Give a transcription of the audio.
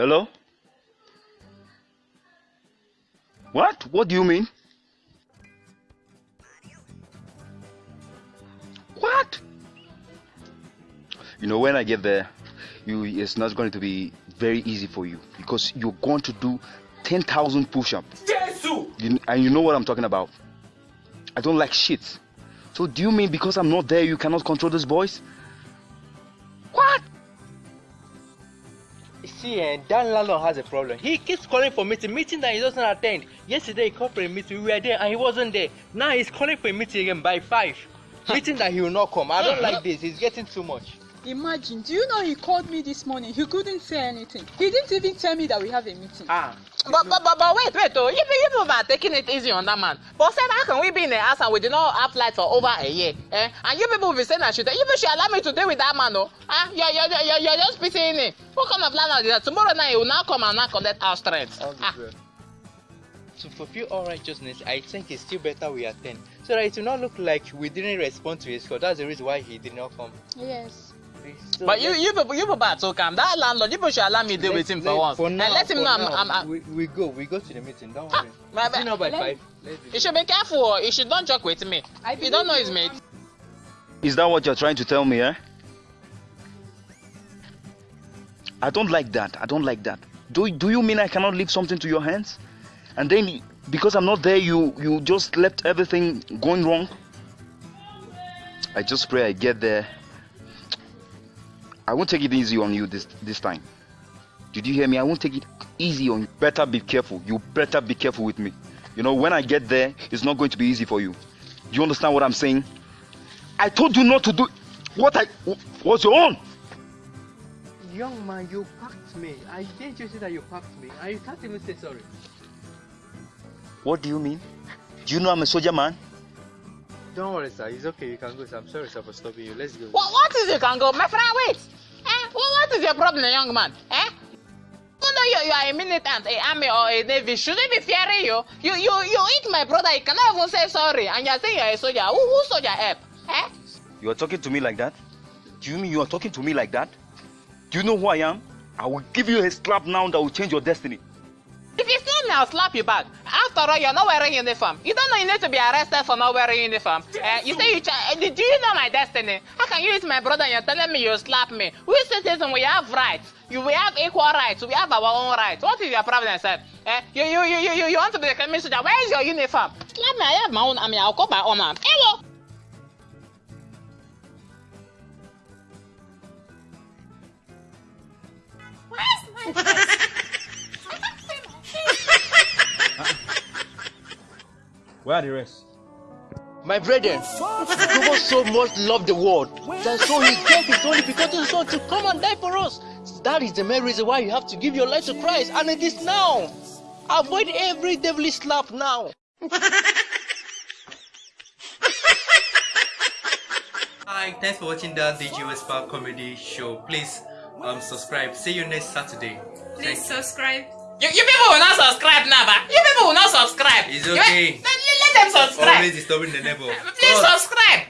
Hello? What? What do you mean? What? You know, when I get there, you it's not going to be very easy for you because you're going to do 10,000 push-ups. You, and you know what I'm talking about. I don't like shit. So do you mean because I'm not there you cannot control those boys? See, eh, that landlord has a problem. He keeps calling for meeting, meeting that he doesn't attend. Yesterday he called for a meeting, we were there and he wasn't there. Now he's calling for a meeting again by five. meeting that he will not come. I don't like this. It's getting too much. Imagine, do you know he called me this morning? He couldn't say anything. He didn't even tell me that we have a meeting. Ah. But, but, but, but wait, wait, oh, you, you people are taking it easy on that man. But said, how can we be in the house and we did not have light for over a year? Eh? And you people will be saying I should, you people should allow me to deal with that man, oh? Ah, you're, you're, you're, you're just pitying me. What kind of landlord is that? Tomorrow night he will now come and now collect our strength. Ah. To fulfill all righteousness, I think it's still better we attend. So that it will not look like we didn't respond to his call. That's the reason why he did not come. Yes. So But you, let's- you you people are so calm. That landlord, you people should allow me deal with him for let- once. For and now, let him for know I'm, I'm, I'm, we, we go, we go to the meeting. Don't worry. my Is it bad. by Let- five? You should be careful. oh. You should don't joke with me. I You don't know his mate. Is that what you're trying to tell me, eh? I don't like that. I don't like that. Do, do you mean I cannot leave something to your hands? And then because I'm not there, you you just left everything going wrong? I just pray I get there. I won't take it easy on you this this time. Did you hear me? I won't take it easy on you. Better be careful. You better be careful with me. You know, when I get there, it's not going to be easy for you. Do you understand what I'm saying? I told you not to do what I was your own. Young man, you packed me. I didn't you say that you packed me? And you can't even say sorry. What do you mean? Do you know I'm a soldier man? Don't worry, sir. It's okay. You can go. Sir. I'm sorry, sir, for stopping you. Let's go. What, what is it, Kango? My friend, wait. What, what is your problem, young man? Eh? Even though you, you are a militant, a army or a navy, should they be fearing you? You you you eat my brother, you cannot even say sorry, and you're saying you're a soldier. Who, who soldier help? Eh? You are talking to me like that? Do you mean you are talking to me like that? Do you know who I am? I will give you a slap now that will change your destiny. Me, I'll slap you back. After all, you're not wearing uniform. You don't know you need to be arrested for not wearing uniform. Eh, you say you ch- eh, do you know my destiny? How can you eat my brother and you're telling me you slap me? We citizens, we have rights. You, we have equal rights. We have our own rights. What is your problem, sir? Eh, you, you, you, you, you, want to be communist soldier? Where is your uniform? Slap me, I have my own army. I'll call my own arm. Hello. Where are the rest? My brethren, God so much loved the world that so he gave his only begotten son to come and die for us. That is the main reason why you have to give your life to Christ, and it is now. Avoid every devilish slap now. Hi, thanks for watching the DG Westpark comedy show. Please um subscribe. See you next Saturday. Please subscribe. You, you people will not subscribe now, but you people will not subscribe. It's You- okay. Let, let them subscribe. Always disturbing the neighbor. Please subscribe.